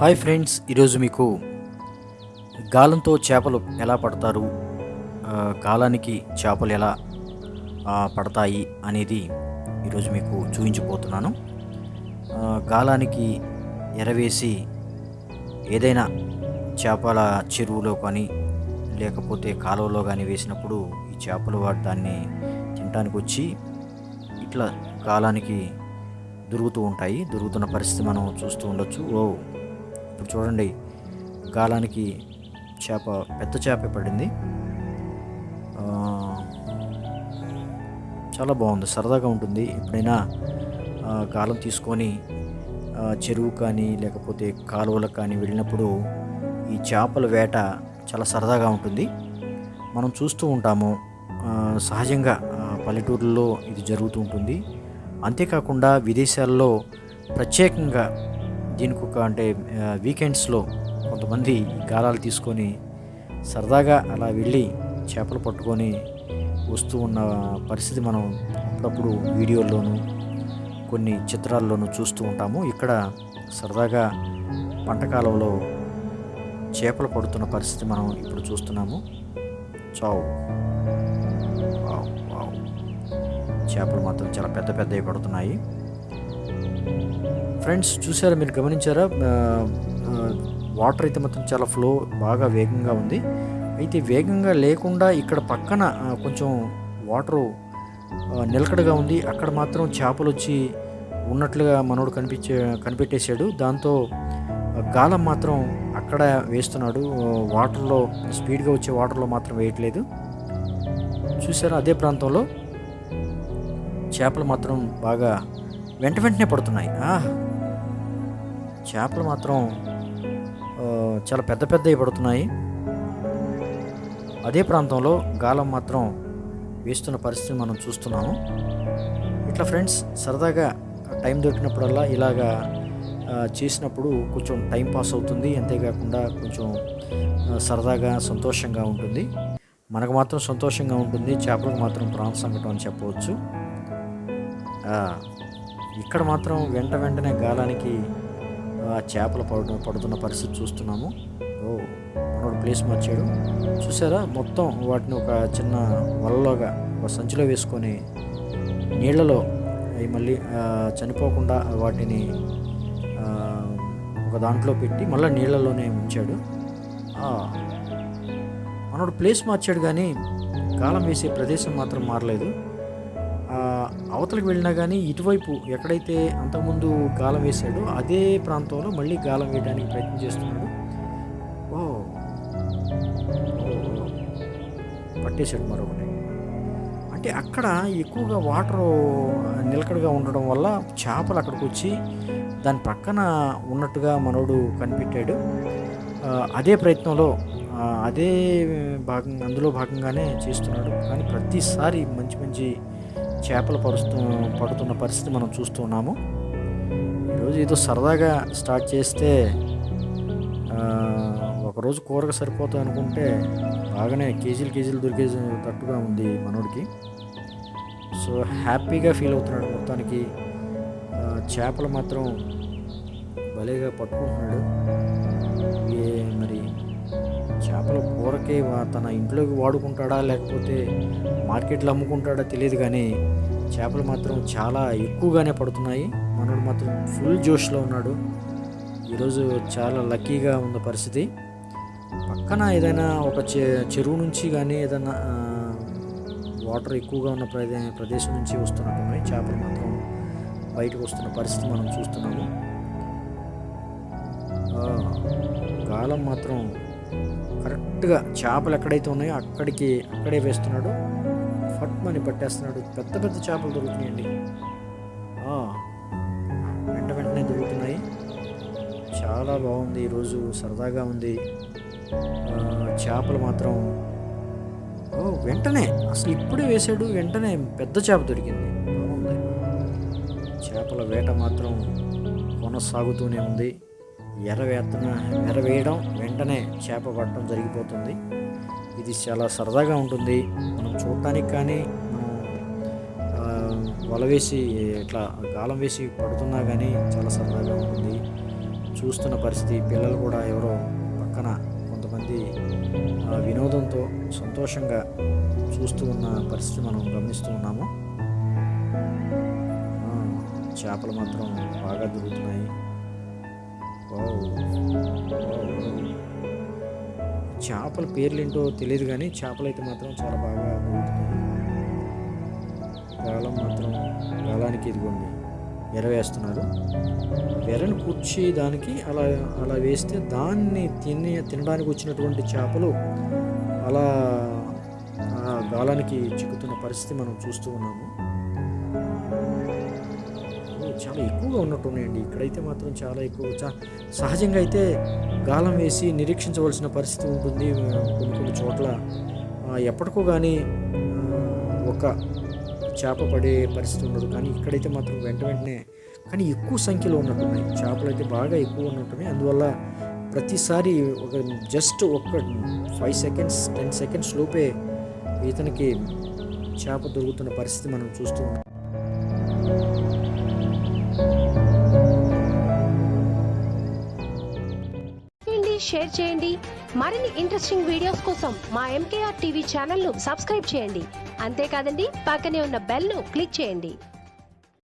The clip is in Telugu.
హాయ్ ఫ్రెండ్స్ ఈరోజు మీకు గాలంతో చేపలు ఎలా పడతారు గాలానికి చేపలు ఎలా పడతాయి అనేది ఈరోజు మీకు చూపించబోతున్నాను. గాలానికి ఎరవేసి ఏదైనా చేపల చెరువులో కానీ లేకపోతే కాలువలో కానీ వేసినప్పుడు ఈ చేపలు వాటి దాన్ని తినడానికి వచ్చి ఇట్లా గాలానికి దొరుకుతూ ఉంటాయి. దొరుకుతున్న పరిస్థితి మనం చూస్తూ ఉండొచ్చు. ఓ ఇప్పుడు చూడండి గాలానికి చేప పెద్ద చేప పడింది. చాలా బాగుంది సరదాగా ఉంటుంది. ఎప్పుడైనా గాలం తీసుకొని చెరువు కానీ లేకపోతే కాలువలకు కానీ వెళ్ళినప్పుడు ఈ చేపల వేట చాలా సరదాగా ఉంటుంది. మనం చూస్తూ ఉంటాము సహజంగా పల్లెటూర్లలో పల్లెటూరులో ఇది జరుగుతూ ఉంటుంది. అంతేకాకుండా విదేశాల్లో ప్రత్యేకంగా దీనికి ఒక అంటే వీకెండ్స్లో కొంతమంది గాలాలు తీసుకొని సరదాగా అలా వెళ్ళి చేపలు పట్టుకొని వస్తూ ఉన్న పరిస్థితి మనం అప్పుడప్పుడు వీడియోల్లోనూ కొన్ని చిత్రాల్లోనూ చూస్తూ ఉంటాము. ఇక్కడ సరదాగా పంటకాలంలో చేపలు పడుతున్న పరిస్థితి మనం ఇప్పుడు చూస్తున్నాము. చావు. చేపలు మాత్రం చాలా పెద్ద పెద్దవి పడుతున్నాయి. ఫ్రెండ్స్ చూసారా మీరు గమనించారా? వాటర్ అయితే మాత్రం చాలా ఫ్లో బాగా వేగంగా ఉంది. అయితే వేగంగా లేకుండా ఇక్కడ పక్కన కొంచెం వాటరు నిలకడగా ఉంది. అక్కడ మాత్రం చేపలు వచ్చి ఉన్నట్లుగా మనోడు కనిపించే కనిపెట్టేశాడు. దాంతో గాలం మాత్రం అక్కడ వేస్తున్నాడు. వాటర్లో స్పీడ్గా వచ్చే వాటర్లో మాత్రం వేయట్లేదు. చూసారా అదే ప్రాంతంలో చేపలు మాత్రం బాగా వెంట వెంటనే పడుతున్నాయి. చేపలు మాత్రం చాలా పెద్ద పెద్దవి పడుతున్నాయి. అదే ప్రాంతంలో గాలం మాత్రం వేస్తున్న పరిస్థితి మనం చూస్తున్నాము. ఇట్లా ఫ్రెండ్స్ సరదాగా టైం దొరికినప్పుడల్లా ఇలాగా చేసినప్పుడు కొంచెం టైం పాస్ అవుతుంది. అంతేకాకుండా కొంచెం సరదాగా సంతోషంగా ఉంటుంది. మనకు మాత్రం సంతోషంగా ఉంటుంది. చేపలకు మాత్రం ప్రాణ సంకటం అని చెప్పవచ్చు. ఇక్కడ మాత్రం వెంట వెంటనే గాలానికి చేపలు పడు పడుతున్న పరిస్థితి చూస్తున్నాము. ఓ మనోడు ప్లేస్ మార్చాడు. చూసారా? మొత్తం వాటిని ఒక చిన్న వలలోగా ఒక సంచిలో వేసుకొని నీళ్ళలో అవి మళ్ళీ చనిపోకుండా వాటిని ఒక దాంట్లో పెట్టి మళ్ళీ నీళ్ళలోనే ఉంచాడు. మనోడు ప్లేస్ మార్చాడు కానీ గాలం వేసే ప్రదేశం మాత్రం మారలేదు. అవతలకు వెళ్ళినా కానీ ఇటువైపు ఎక్కడైతే అంతకుముందు గాలం వేశాడో అదే ప్రాంతంలో మళ్ళీ గాలం వేయడానికి ప్రయత్నం చేస్తున్నాడు. ఓ. పట్టేశాడు మరొకటి. అంటే అక్కడ ఎక్కువగా వాటర్ నిలకడగా ఉండడం వల్ల చేపలు అక్కడికి వచ్చి దాని పక్కన ఉన్నట్టుగా మనోడు కనిపెట్టాడు. అదే ప్రయత్నంలో అదే భాగం అందులో భాగంగానే చేస్తున్నాడు. కానీ ప్రతిసారి మంచి మంచి చేపలు పరుస్తూ పడుతున్న పరిస్థితి మనం చూస్తున్నాము ఈరోజు ఏదో సరదాగా స్టార్ట్ చేస్తే ఒకరోజు కూరకు సరిపోతుంది అనుకుంటే బాగానే కేజీలు కేజీలు దొరికే తట్టుగా ఉంది మనోడికి. సో హ్యాపీగా ఫీల్ అవుతున్నాడు మొత్తానికి. చేపలు మాత్రం భలేగా పట్టుకుంటున్నాడు. ఏ అంటే తన ఇంట్లోకి వాడుకుంటాడా లేకపోతే మార్కెట్లో అమ్ముకుంటాడా తెలియదు కానీ చేపలు మాత్రం చాలా ఎక్కువగానే పడుతున్నాయి. మనోడు మాత్రం ఫుల్ జోష్లో ఉన్నాడు. ఈరోజు చాలా లక్కీగా ఉన్న పరిస్థితి. పక్కన ఏదైనా ఒక చె చెరువు నుంచి కానీ ఏదైనా వాటర్ ఎక్కువగా ఉన్న ప్రదే ప్రదేశం నుంచి వస్తున్నట్టున్నాయి చేపలు మాత్రం బయటకు వస్తున్న పరిస్థితి మనం చూస్తున్నాము. కాలం మాత్రం కరెక్ట్గా చేపలు ఎక్కడైతే ఉన్నాయో అక్కడికి అక్కడే వేస్తున్నాడు. ఫట్మని పట్టేస్తున్నాడు. పెద్ద పెద్ద చేపలు దొరుకుతున్నాయండి. వెంట వెంటనే దొరుకుతున్నాయి. చాలా బాగుంది. ఈరోజు సరదాగా ఉంది. చేపలు మాత్రం ఓ వెంటనే. అసలు ఇప్పుడే వేసాడు వెంటనే పెద్ద చేప దొరికింది. బాగుంది. చేపల వేట మాత్రం కొనసాగుతూనే ఉంది. ఎర్ర వేతన వెంటనే చేప పట్టడం జరిగిపోతుంది. ఇది చాలా సరదాగా ఉంటుంది. మనం చూడటానికి కానీ వల వేసి ఇట్లా గాలం వేసి పడుతున్నా కానీ చాలా సరదాగా ఉంటుంది. చూస్తున్న పరిస్థితి పిల్లలు కూడా ఎవరో పక్కన కొంతమంది ఆ, వినోదంతో సంతోషంగా చూస్తూ ఉన్న పరిస్థితి మనం గమనిస్తూ ఉన్నాము. చేపలు మాత్రం బాగా దొరుకుతున్నాయి. చేపల పేర్లు ఏంటో తెలియదు కానీ చేపలు అయితే మాత్రం చాలా బాగా దొరుకుతున్నాయి గాలం మాత్రం గాలానికి ఇదిగోండి. ఎర వేస్తున్నారు. వెరను కూర్చి దానికి అలా అలా వేస్తే దాన్ని తిని తినడానికి వచ్చినటువంటి చేపలు అలా గాలానికి చిక్కుతున్న పరిస్థితి మనం చూస్తూ ఉన్నాము. చాలా ఎక్కువగా ఉన్నట్టున్నాయండి. ఇక్కడైతే మాత్రం చాలా ఎక్కువ చా- సహజంగా అయితే గాలం వేసి నిరీక్షించవలసిన పరిస్థితి ఉంటుంది. కొన్ని కొన్ని చోట్ల. ఎప్పటికో కానీ ఒక చేప పడే పరిస్థితి ఉండదు. కానీ ఇక్కడైతే మాత్రం వెంట వెంటనే కానీ ఎక్కువ సంఖ్యలో ఉన్నట్టున్నాయి. చేపలు అయితే బాగా ఎక్కువ ఉన్నట్టున్నాయి. అందువల్ల ప్రతిసారి ఒక జస్ట్ ఒక ఫైవ్ సెకండ్స్ టెన్ సెకండ్స్ లోపే ఇతనికి చేప దొరుకుతున్న పరిస్థితి మనం చూస్తూ ఉన్నాం. షేర్ చేయండి. మరిన్ని ఇంట్రెస్టింగ్ వీడియోస్ కోసం మా ఎంకేఆర్ టీవీ ఛానల్ను సబ్స్క్రైబ్ చేయండి. అంతేకాదండి పక్కనే ఉన్న బెల్ను క్లిక్ చేయండి.